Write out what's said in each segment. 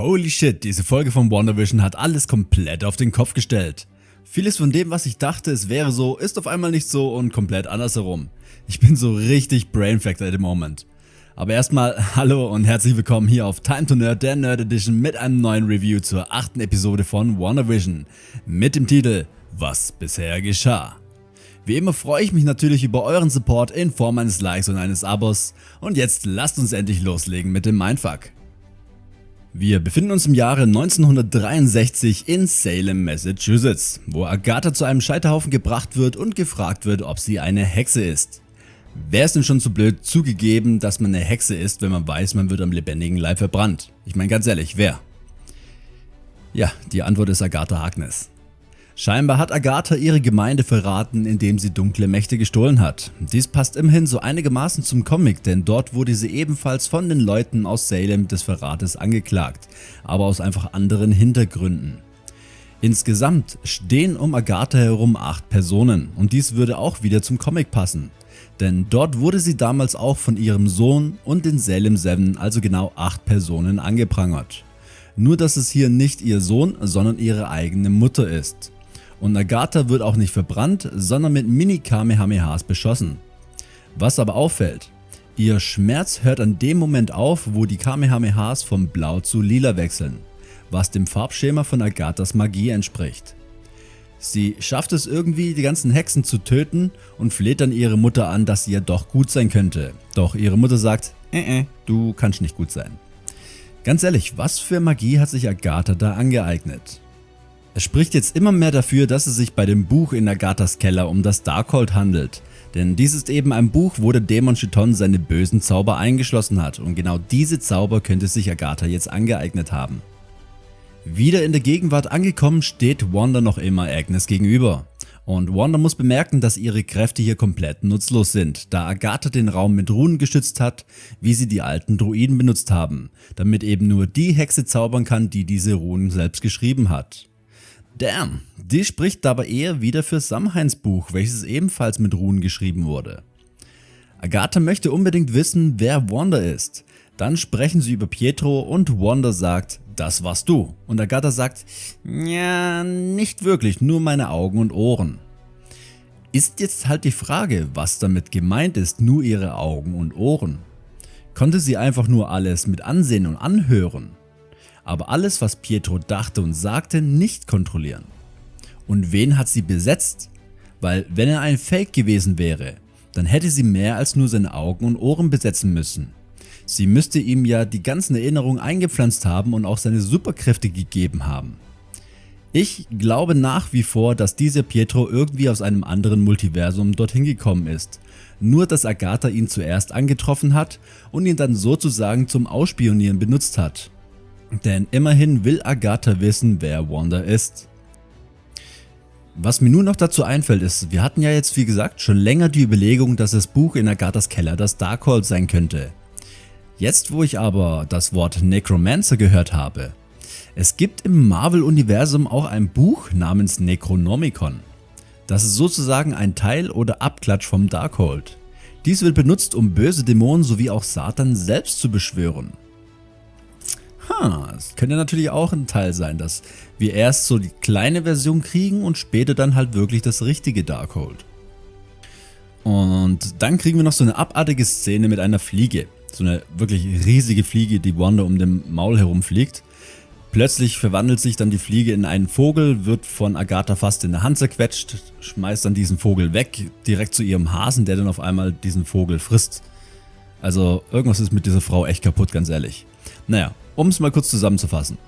Holy shit, diese Folge von WandaVision hat alles komplett auf den Kopf gestellt. Vieles von dem was ich dachte es wäre so, ist auf einmal nicht so und komplett andersherum. Ich bin so richtig brainfucked at the moment. Aber erstmal hallo und herzlich willkommen hier auf Time to Nerd, der Nerd Edition mit einem neuen Review zur achten Episode von WandaVision mit dem Titel Was bisher geschah. Wie immer freue ich mich natürlich über euren Support in Form eines Likes und eines Abos und jetzt lasst uns endlich loslegen mit dem Mindfuck. Wir befinden uns im Jahre 1963 in Salem, Massachusetts, wo Agatha zu einem Scheiterhaufen gebracht wird und gefragt wird, ob sie eine Hexe ist. Wer ist denn schon zu blöd zugegeben, dass man eine Hexe ist, wenn man weiß, man wird am lebendigen Leib verbrannt? Ich meine ganz ehrlich, wer? Ja, die Antwort ist Agatha Harkness. Scheinbar hat Agatha ihre Gemeinde verraten, indem sie dunkle Mächte gestohlen hat. Dies passt immerhin so einigermaßen zum Comic, denn dort wurde sie ebenfalls von den Leuten aus Salem des Verrates angeklagt, aber aus einfach anderen Hintergründen. Insgesamt stehen um Agatha herum 8 Personen und dies würde auch wieder zum Comic passen. Denn dort wurde sie damals auch von ihrem Sohn und den Salem 7, also genau 8 Personen angeprangert. Nur dass es hier nicht ihr Sohn, sondern ihre eigene Mutter ist und Agatha wird auch nicht verbrannt, sondern mit Mini-Kamehamehas beschossen. Was aber auffällt, ihr Schmerz hört an dem Moment auf, wo die Kamehamehas von blau zu lila wechseln, was dem Farbschema von Agathas Magie entspricht. Sie schafft es irgendwie die ganzen Hexen zu töten und fleht dann ihre Mutter an, dass sie ja doch gut sein könnte. Doch ihre Mutter sagt, äh, äh, du kannst nicht gut sein. Ganz ehrlich, was für Magie hat sich Agatha da angeeignet? Es spricht jetzt immer mehr dafür, dass es sich bei dem Buch in Agathas Keller um das Darkhold handelt. Denn dies ist eben ein Buch, wo der Dämon Chiton seine bösen Zauber eingeschlossen hat und genau diese Zauber könnte sich Agatha jetzt angeeignet haben. Wieder in der Gegenwart angekommen steht Wanda noch immer Agnes gegenüber. Und Wanda muss bemerken, dass ihre Kräfte hier komplett nutzlos sind, da Agatha den Raum mit Runen geschützt hat, wie sie die alten Druiden benutzt haben, damit eben nur die Hexe zaubern kann, die diese Runen selbst geschrieben hat. Damn, die spricht dabei eher wieder für Samhains Buch, welches ebenfalls mit Runen geschrieben wurde. Agatha möchte unbedingt wissen, wer Wanda ist. Dann sprechen sie über Pietro und Wanda sagt, das warst du. Und Agatha sagt, ja, nicht wirklich, nur meine Augen und Ohren. Ist jetzt halt die Frage, was damit gemeint ist, nur ihre Augen und Ohren. Konnte sie einfach nur alles mit ansehen und anhören? Aber alles was Pietro dachte und sagte nicht kontrollieren. Und wen hat sie besetzt? Weil wenn er ein Fake gewesen wäre, dann hätte sie mehr als nur seine Augen und Ohren besetzen müssen. Sie müsste ihm ja die ganzen Erinnerungen eingepflanzt haben und auch seine Superkräfte gegeben haben. Ich glaube nach wie vor, dass dieser Pietro irgendwie aus einem anderen Multiversum dorthin gekommen ist, nur dass Agatha ihn zuerst angetroffen hat und ihn dann sozusagen zum Ausspionieren benutzt hat. Denn immerhin will Agatha wissen, wer Wanda ist. Was mir nun noch dazu einfällt ist, wir hatten ja jetzt wie gesagt schon länger die Überlegung, dass das Buch in Agathas Keller das Darkhold sein könnte. Jetzt wo ich aber das Wort Necromancer gehört habe, es gibt im Marvel Universum auch ein Buch namens Necronomicon. Das ist sozusagen ein Teil oder Abklatsch vom Darkhold. Dies wird benutzt um böse Dämonen sowie auch Satan selbst zu beschwören. Ha, es könnte natürlich auch ein Teil sein, dass wir erst so die kleine Version kriegen und später dann halt wirklich das richtige Darkhold. Und dann kriegen wir noch so eine abartige Szene mit einer Fliege. So eine wirklich riesige Fliege, die Wanda um den Maul herumfliegt. Plötzlich verwandelt sich dann die Fliege in einen Vogel, wird von Agatha fast in der Hand zerquetscht, schmeißt dann diesen Vogel weg, direkt zu ihrem Hasen, der dann auf einmal diesen Vogel frisst. Also irgendwas ist mit dieser Frau echt kaputt, ganz ehrlich. Naja, um es mal kurz zusammenzufassen.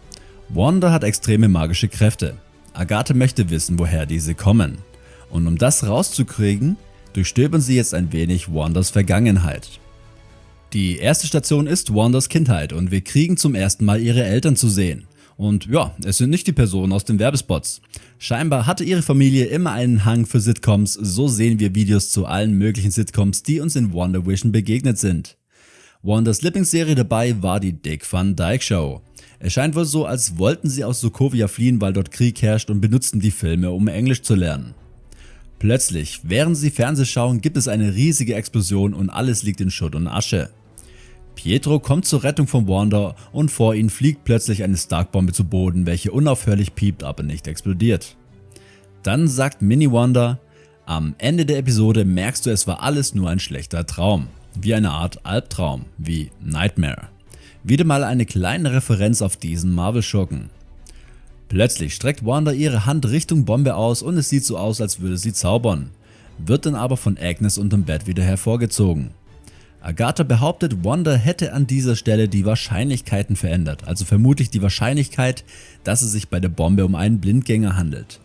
Wanda hat extreme magische Kräfte. Agathe möchte wissen, woher diese kommen. Und um das rauszukriegen, durchstöbern sie jetzt ein wenig Wandas Vergangenheit. Die erste Station ist Wandas Kindheit und wir kriegen zum ersten Mal ihre Eltern zu sehen. Und ja, es sind nicht die Personen aus den Werbespots. Scheinbar hatte ihre Familie immer einen Hang für Sitcoms, so sehen wir Videos zu allen möglichen Sitcoms, die uns in WandaVision begegnet sind. Wanders Lieblingsserie dabei war die Dick Van Dyke Show. Es scheint wohl so, als wollten sie aus Sokovia fliehen, weil dort Krieg herrscht und benutzten die Filme, um Englisch zu lernen. Plötzlich, während sie Fernseh schauen, gibt es eine riesige Explosion und alles liegt in Schutt und Asche. Pietro kommt zur Rettung von Wanda und vor ihnen fliegt plötzlich eine Stark-Bombe zu Boden, welche unaufhörlich piept, aber nicht explodiert. Dann sagt Mini Wanda, am Ende der Episode merkst du es war alles nur ein schlechter Traum, wie eine Art Albtraum, wie Nightmare. Wieder mal eine kleine Referenz auf diesen Marvel-Schurken. Plötzlich streckt Wanda ihre Hand Richtung Bombe aus und es sieht so aus als würde sie zaubern, wird dann aber von Agnes unterm Bett wieder hervorgezogen. Agatha behauptet, Wanda hätte an dieser Stelle die Wahrscheinlichkeiten verändert, also vermutlich die Wahrscheinlichkeit, dass es sich bei der Bombe um einen Blindgänger handelt.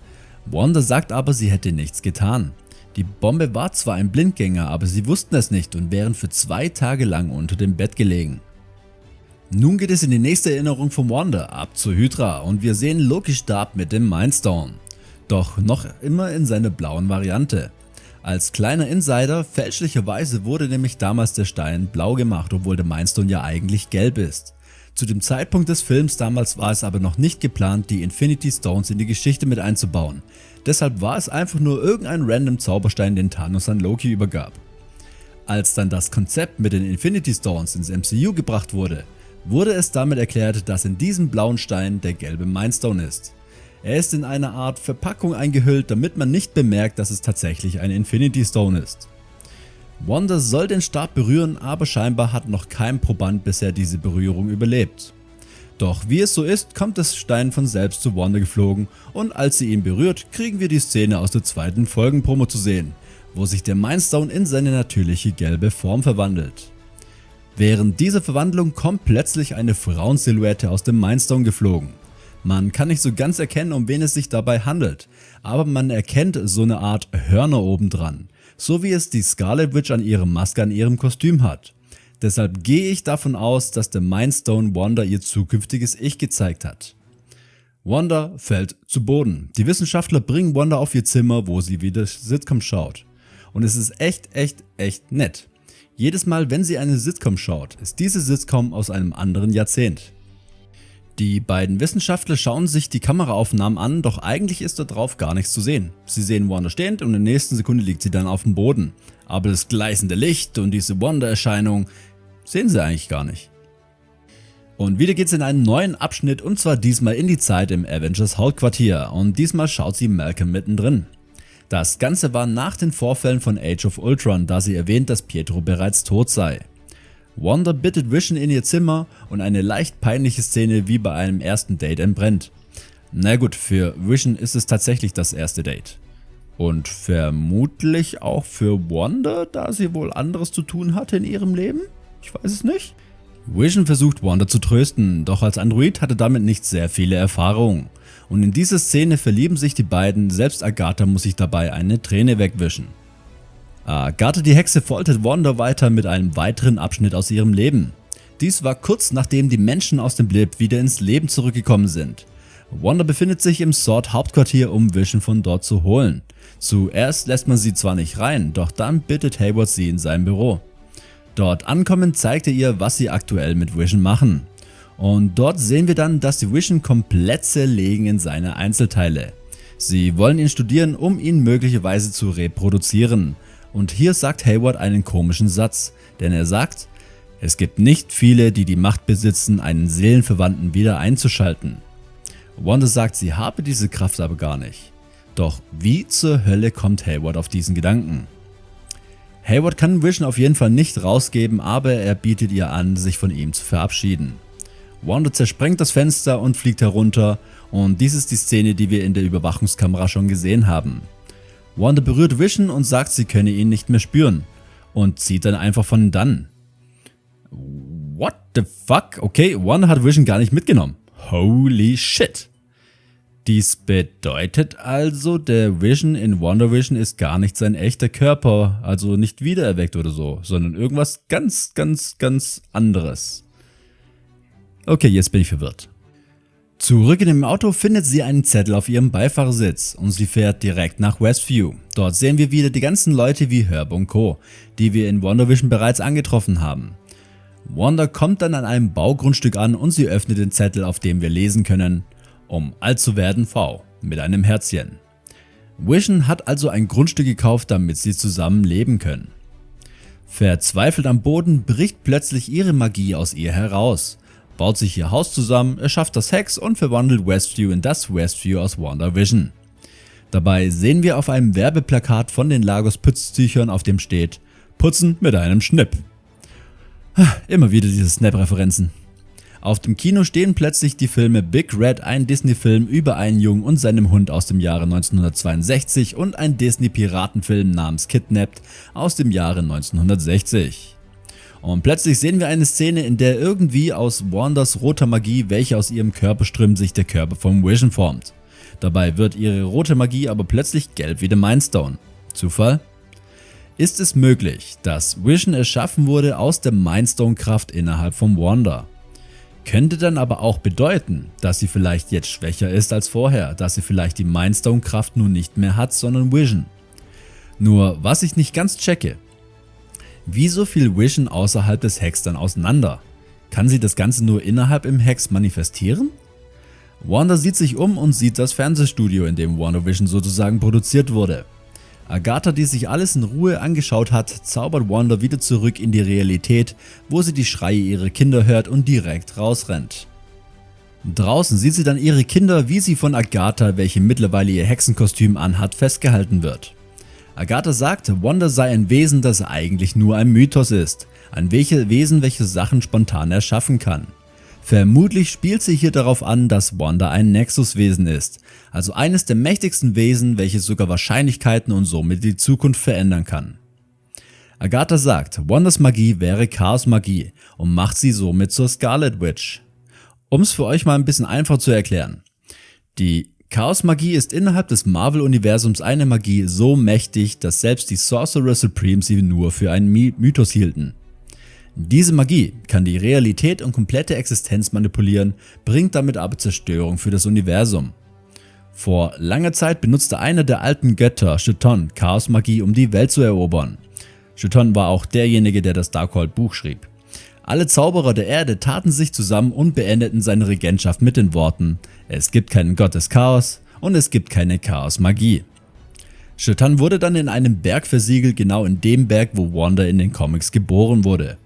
Wanda sagt aber, sie hätte nichts getan. Die Bombe war zwar ein Blindgänger, aber sie wussten es nicht und wären für zwei Tage lang unter dem Bett gelegen. Nun geht es in die nächste Erinnerung von Wanda, ab zur Hydra und wir sehen Lokis Stab mit dem Mindstone. Doch noch immer in seiner blauen Variante. Als kleiner Insider, fälschlicherweise wurde nämlich damals der Stein blau gemacht, obwohl der Mindstone ja eigentlich gelb ist. Zu dem Zeitpunkt des Films damals war es aber noch nicht geplant die Infinity Stones in die Geschichte mit einzubauen, deshalb war es einfach nur irgendein random Zauberstein den Thanos an Loki übergab. Als dann das Konzept mit den Infinity Stones ins MCU gebracht wurde, wurde es damit erklärt, dass in diesem blauen Stein der gelbe Mindstone ist. Er ist in eine Art Verpackung eingehüllt, damit man nicht bemerkt, dass es tatsächlich ein Infinity Stone ist. Wanda soll den Stab berühren, aber scheinbar hat noch kein Proband bisher diese Berührung überlebt. Doch wie es so ist, kommt das Stein von selbst zu Wanda geflogen und als sie ihn berührt, kriegen wir die Szene aus der zweiten Folgenpromo zu sehen, wo sich der Mindstone in seine natürliche gelbe Form verwandelt. Während dieser Verwandlung kommt plötzlich eine Frauensilhouette aus dem Mindstone geflogen. Man kann nicht so ganz erkennen um wen es sich dabei handelt, aber man erkennt so eine Art Hörner obendran, so wie es die Scarlet Witch an ihrer Maske an ihrem Kostüm hat. Deshalb gehe ich davon aus, dass der Mindstone Wanda ihr zukünftiges Ich gezeigt hat. Wanda fällt zu Boden. Die Wissenschaftler bringen Wanda auf ihr Zimmer, wo sie wieder Sitcom schaut. Und es ist echt, echt, echt nett. Jedes Mal, wenn sie eine Sitcom schaut, ist diese Sitcom aus einem anderen Jahrzehnt. Die beiden Wissenschaftler schauen sich die Kameraaufnahmen an, doch eigentlich ist dort drauf gar nichts zu sehen. Sie sehen Wanda stehend und in der nächsten Sekunde liegt sie dann auf dem Boden. Aber das gleißende Licht und diese Wanda-Erscheinung sehen sie eigentlich gar nicht. Und wieder geht's in einen neuen Abschnitt und zwar diesmal in die Zeit im Avengers Hauptquartier und diesmal schaut sie Malcolm mittendrin. Das Ganze war nach den Vorfällen von Age of Ultron, da sie erwähnt, dass Pietro bereits tot sei. Wanda bittet Vision in ihr Zimmer und eine leicht peinliche Szene wie bei einem ersten Date entbrennt. Na gut, für Vision ist es tatsächlich das erste Date. Und vermutlich auch für Wanda, da sie wohl anderes zu tun hatte in ihrem Leben? Ich weiß es nicht. Vision versucht Wanda zu trösten, doch als Android hatte damit nicht sehr viele Erfahrungen. Und in dieser Szene verlieben sich die beiden, selbst Agatha muss sich dabei eine Träne wegwischen. Agatha die Hexe foltert Wanda weiter mit einem weiteren Abschnitt aus ihrem Leben. Dies war kurz nachdem die Menschen aus dem Blip wieder ins Leben zurückgekommen sind. Wanda befindet sich im Sword Hauptquartier um Vision von dort zu holen. Zuerst lässt man sie zwar nicht rein, doch dann bittet Hayward sie in sein Büro. Dort ankommen zeigt er ihr was sie aktuell mit Vision machen. Und dort sehen wir dann, dass die Vision komplett zerlegen in seine Einzelteile. Sie wollen ihn studieren, um ihn möglicherweise zu reproduzieren. Und hier sagt Hayward einen komischen Satz, denn er sagt, es gibt nicht viele, die die Macht besitzen, einen Seelenverwandten wieder einzuschalten. Wanda sagt, sie habe diese Kraft aber gar nicht. Doch wie zur Hölle kommt Hayward auf diesen Gedanken? Hayward kann Vision auf jeden Fall nicht rausgeben, aber er bietet ihr an, sich von ihm zu verabschieden. Wanda zersprengt das Fenster und fliegt herunter und dies ist die Szene, die wir in der Überwachungskamera schon gesehen haben. Wanda berührt Vision und sagt, sie könne ihn nicht mehr spüren und zieht dann einfach von dann. What the fuck? Okay, Wanda hat Vision gar nicht mitgenommen. Holy shit. Dies bedeutet also, der Vision in WandaVision ist gar nicht sein echter Körper, also nicht wiedererweckt oder so, sondern irgendwas ganz, ganz, ganz anderes. Okay, jetzt bin ich verwirrt. Zurück in dem Auto findet sie einen Zettel auf ihrem Beifahrersitz und sie fährt direkt nach Westview. Dort sehen wir wieder die ganzen Leute wie Herb und Co., die wir in WandaVision bereits angetroffen haben. Wanda kommt dann an einem Baugrundstück an und sie öffnet den Zettel auf dem wir lesen können, um alt zu werden V, mit einem Herzchen. Vision hat also ein Grundstück gekauft, damit sie zusammen leben können. Verzweifelt am Boden bricht plötzlich ihre Magie aus ihr heraus, baut sich ihr Haus zusammen, erschafft das Hex und verwandelt Westview in das Westview aus WandaVision. Dabei sehen wir auf einem Werbeplakat von den Lagos Pütztüchern, auf dem steht Putzen mit einem Schnipp. Immer wieder diese Snap-Referenzen. Auf dem Kino stehen plötzlich die Filme Big Red, ein Disney-Film über einen Jungen und seinem Hund aus dem Jahre 1962 und ein Disney-Piratenfilm namens Kidnapped aus dem Jahre 1960. Und plötzlich sehen wir eine Szene, in der irgendwie aus Wanders roter Magie, welche aus ihrem Körper strömt, sich der Körper vom Vision formt. Dabei wird ihre rote Magie aber plötzlich gelb wie der Mindstone. Zufall? Ist es möglich, dass Vision erschaffen wurde aus der Mindstone Kraft innerhalb von Wanda? Könnte dann aber auch bedeuten, dass sie vielleicht jetzt schwächer ist als vorher, dass sie vielleicht die Mindstone Kraft nun nicht mehr hat, sondern Vision. Nur was ich nicht ganz checke, wieso fiel Vision außerhalb des Hex dann auseinander? Kann sie das Ganze nur innerhalb im Hex manifestieren? Wanda sieht sich um und sieht das Fernsehstudio, in dem WandaVision sozusagen produziert wurde. Agatha, die sich alles in Ruhe angeschaut hat, zaubert Wanda wieder zurück in die Realität, wo sie die Schreie ihrer Kinder hört und direkt rausrennt. Draußen sieht sie dann ihre Kinder, wie sie von Agatha, welche mittlerweile ihr Hexenkostüm anhat, festgehalten wird. Agatha sagt, Wanda sei ein Wesen, das eigentlich nur ein Mythos ist, ein Wesen, welches Sachen spontan erschaffen kann. Vermutlich spielt sie hier darauf an, dass Wanda ein Nexuswesen ist, also eines der mächtigsten Wesen, welches sogar Wahrscheinlichkeiten und somit die Zukunft verändern kann. Agatha sagt, Wandas Magie wäre Chaos Magie und macht sie somit zur Scarlet Witch. Um es für euch mal ein bisschen einfach zu erklären. Die Chaos Magie ist innerhalb des Marvel Universums eine Magie so mächtig, dass selbst die Sorcerer Supreme sie nur für einen Mythos hielten. Diese Magie kann die Realität und komplette Existenz manipulieren, bringt damit aber Zerstörung für das Universum. Vor langer Zeit benutzte einer der alten Götter, Cheton, Chaosmagie um die Welt zu erobern. Cheton war auch derjenige der das Darkhold Buch schrieb. Alle Zauberer der Erde taten sich zusammen und beendeten seine Regentschaft mit den Worten Es gibt keinen Gott des Chaos und es gibt keine Chaosmagie. Chetan wurde dann in einem Berg versiegelt, genau in dem Berg wo Wanda in den Comics geboren wurde.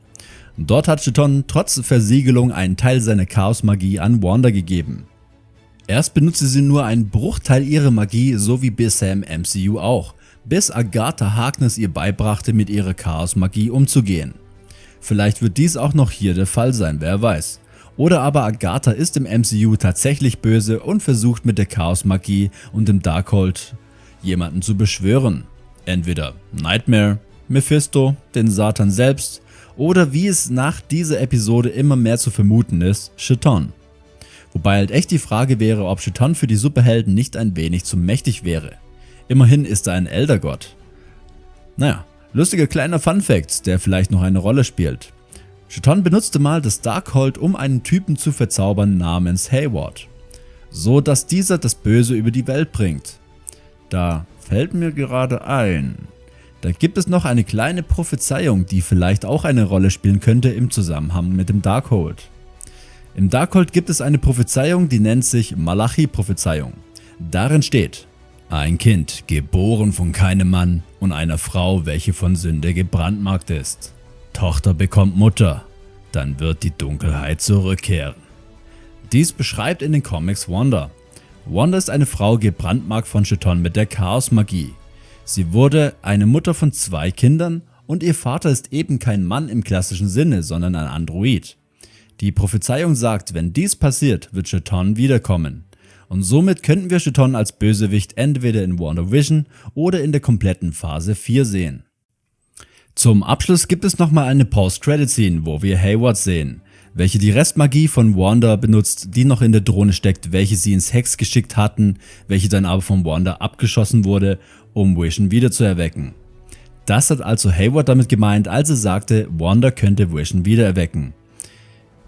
Dort hat Cheton trotz Versiegelung einen Teil seiner Chaos-Magie an Wanda gegeben. Erst benutzte sie nur einen Bruchteil ihrer Magie, so wie bisher im MCU auch, bis Agatha Harkness ihr beibrachte mit ihrer Chaos-Magie umzugehen. Vielleicht wird dies auch noch hier der Fall sein, wer weiß. Oder aber Agatha ist im MCU tatsächlich böse und versucht mit der Chaos-Magie und dem Darkhold jemanden zu beschwören. Entweder Nightmare, Mephisto, den Satan selbst oder wie es nach dieser Episode immer mehr zu vermuten ist, Cheton. Wobei halt echt die Frage wäre, ob Cheton für die Superhelden nicht ein wenig zu mächtig wäre. Immerhin ist er ein Eldergott. Naja, lustiger kleiner Funfact, der vielleicht noch eine Rolle spielt. Cheton benutzte mal das Darkhold, um einen Typen zu verzaubern namens Hayward. So dass dieser das Böse über die Welt bringt. Da fällt mir gerade ein, da gibt es noch eine kleine Prophezeiung, die vielleicht auch eine Rolle spielen könnte im Zusammenhang mit dem Darkhold. Im Darkhold gibt es eine Prophezeiung, die nennt sich Malachi-Prophezeiung. Darin steht, ein Kind, geboren von keinem Mann und einer Frau, welche von Sünde gebrandmarkt ist. Tochter bekommt Mutter, dann wird die Dunkelheit zurückkehren. Dies beschreibt in den Comics Wanda. Wanda ist eine Frau gebrandmarkt von Cheton mit der Chaos-Magie. Sie wurde eine Mutter von zwei Kindern und ihr Vater ist eben kein Mann im klassischen Sinne, sondern ein Android. Die Prophezeiung sagt, wenn dies passiert, wird Cheton wiederkommen. Und somit könnten wir Cheton als Bösewicht entweder in WandaVision oder in der kompletten Phase 4 sehen. Zum Abschluss gibt es nochmal eine Post-Credit-Scene, wo wir Hayward sehen, welche die Restmagie von Wanda benutzt, die noch in der Drohne steckt, welche sie ins Hex geschickt hatten, welche dann aber von Wanda abgeschossen wurde um Vision wiederzuerwecken. Das hat also Hayward damit gemeint, als er sagte, Wanda könnte Vision wiedererwecken.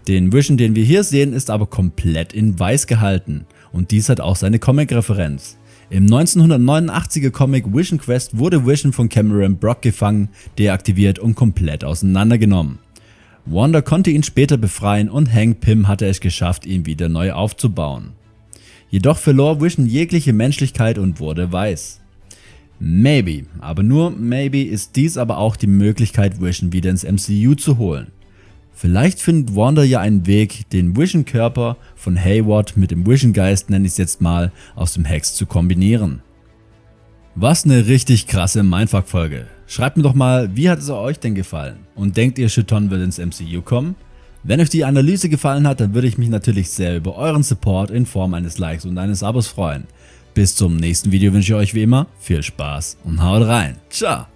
Den Vision, den wir hier sehen, ist aber komplett in weiß gehalten und dies hat auch seine Comic-Referenz. Im 1989er Comic Vision Quest wurde Vision von Cameron Brock gefangen, deaktiviert und komplett auseinandergenommen. Wanda konnte ihn später befreien und Hank Pym hatte es geschafft, ihn wieder neu aufzubauen. Jedoch verlor Vision jegliche Menschlichkeit und wurde weiß. Maybe, aber nur maybe ist dies aber auch die Möglichkeit Vision wieder ins MCU zu holen. Vielleicht findet Wanda ja einen Weg, den Vision Körper von Hayward mit dem Vision Geist, nenne ich es jetzt mal, aus dem Hex zu kombinieren. Was eine richtig krasse Mindfuck Folge. Schreibt mir doch mal, wie hat es euch denn gefallen? Und denkt ihr Chiton wird ins MCU kommen? Wenn euch die Analyse gefallen hat, dann würde ich mich natürlich sehr über euren Support in Form eines Likes und eines Abos freuen. Bis zum nächsten Video wünsche ich euch wie immer viel Spaß und haut rein. Ciao!